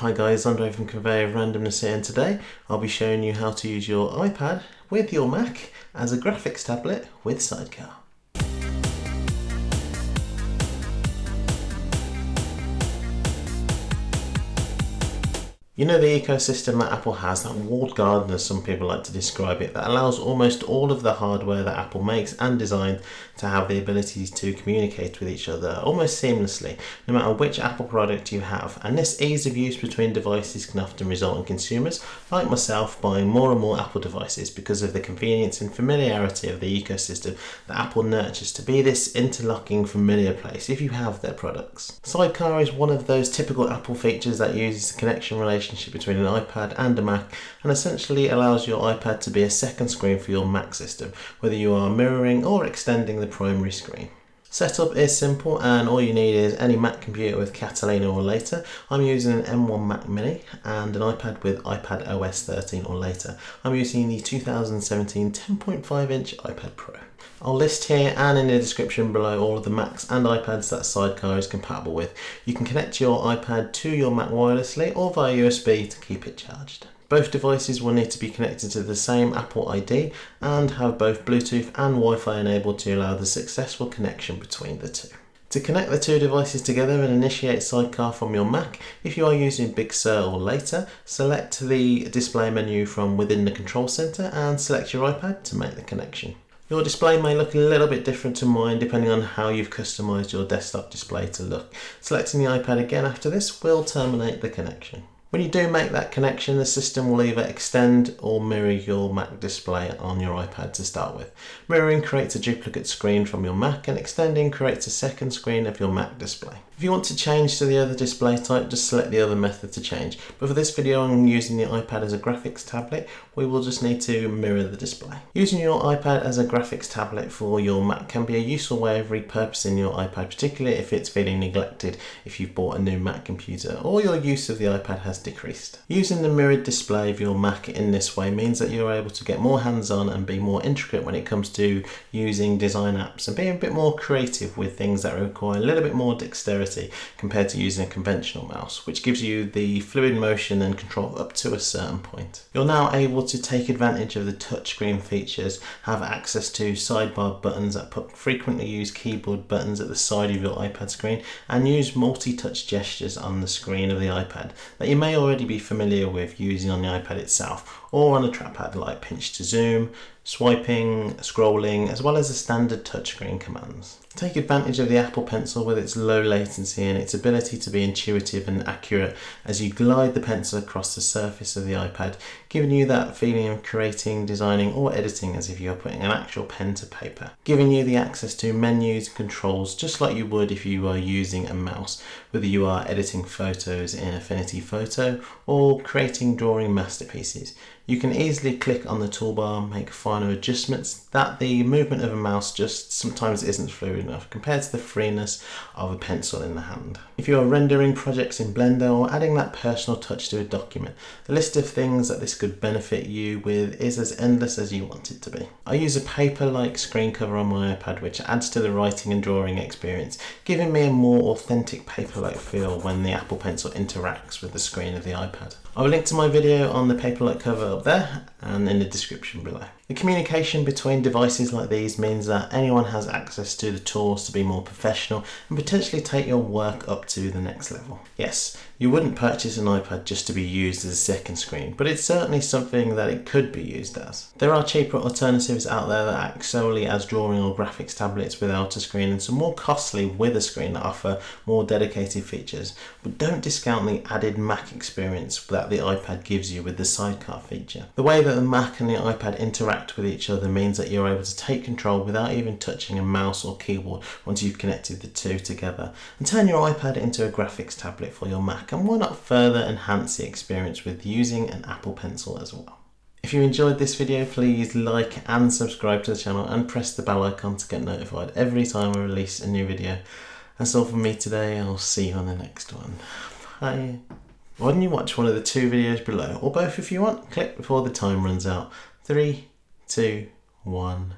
Hi guys, Andre from Conveyor of Randomness here and today I'll be showing you how to use your iPad with your Mac as a graphics tablet with Sidecar. You know the ecosystem that Apple has, that walled garden as some people like to describe it, that allows almost all of the hardware that Apple makes and designs to have the ability to communicate with each other almost seamlessly, no matter which Apple product you have. And this ease of use between devices can often result in consumers, like myself, buying more and more Apple devices because of the convenience and familiarity of the ecosystem that Apple nurtures to be this interlocking familiar place if you have their products. Sidecar is one of those typical Apple features that uses the connection relationship relationship between an iPad and a Mac and essentially allows your iPad to be a second screen for your Mac system, whether you are mirroring or extending the primary screen. Setup is simple and all you need is any Mac computer with Catalina or later. I'm using an M1 Mac Mini and an iPad with iPad OS 13 or later. I'm using the 2017 10.5 inch iPad Pro. I'll list here and in the description below all of the Macs and iPads that Sidecar is compatible with. You can connect your iPad to your Mac wirelessly or via USB to keep it charged. Both devices will need to be connected to the same Apple ID and have both Bluetooth and Wi-Fi enabled to allow the successful connection between the two. To connect the two devices together and initiate Sidecar from your Mac, if you are using Big Sur or later, select the display menu from within the control center and select your iPad to make the connection. Your display may look a little bit different to mine depending on how you've customized your desktop display to look. Selecting the iPad again after this will terminate the connection. When you do make that connection, the system will either extend or mirror your Mac display on your iPad to start with. Mirroring creates a duplicate screen from your Mac and extending creates a second screen of your Mac display. If you want to change to the other display type, just select the other method to change. But for this video, I'm using the iPad as a graphics tablet. We will just need to mirror the display. Using your iPad as a graphics tablet for your Mac can be a useful way of repurposing your iPad, particularly if it's feeling neglected if you've bought a new Mac computer or your use of the iPad has decreased. Using the mirrored display of your Mac in this way means that you're able to get more hands-on and be more intricate when it comes to using design apps and being a bit more creative with things that require a little bit more dexterity compared to using a conventional mouse, which gives you the fluid motion and control up to a certain point. You're now able to take advantage of the touchscreen features, have access to sidebar buttons that put frequently used keyboard buttons at the side of your iPad screen, and use multi-touch gestures on the screen of the iPad that you may already be familiar with using on the iPad itself, or on a trackpad like pinch to zoom, swiping, scrolling, as well as the standard touchscreen commands. Take advantage of the Apple Pencil with its low latency and its ability to be intuitive and accurate as you glide the pencil across the surface of the iPad, giving you that feeling of creating, designing or editing as if you're putting an actual pen to paper. Giving you the access to menus and controls just like you would if you were using a mouse, whether you are editing photos in Affinity Photo or creating drawing masterpieces. You can easily click on the toolbar, make final adjustments that the movement of a mouse just sometimes isn't fluid enough compared to the freeness of a pencil in the hand. If you are rendering projects in Blender or adding that personal touch to a document, the list of things that this could benefit you with is as endless as you want it to be. I use a paper-like screen cover on my iPad which adds to the writing and drawing experience, giving me a more authentic paper-like feel when the Apple Pencil interacts with the screen of the iPad. I will link to my video on the paper-like cover up there and in the description below. The communication between devices like these means that anyone has access to the tools to be more professional and potentially take your work up to the next level. Yes, you wouldn't purchase an iPad just to be used as a second screen, but it's certainly something that it could be used as. There are cheaper alternatives out there that act solely as drawing or graphics tablets without a screen and some more costly with a screen that offer more dedicated features, but don't discount the added Mac experience that the iPad gives you with the sidecar feature. The way that the Mac and the iPad interact interact with each other means that you're able to take control without even touching a mouse or keyboard once you've connected the two together and turn your iPad into a graphics tablet for your Mac and why not further enhance the experience with using an Apple Pencil as well. If you enjoyed this video please like and subscribe to the channel and press the bell icon to get notified every time I release a new video. That's all from me today, I'll see you on the next one. Bye. Why don't you watch one of the two videos below, or both if you want, click before the time runs out. Three, two, one.